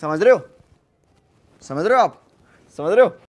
समझ रहे हो? समझ रहे हो आप? समझ रहे हो?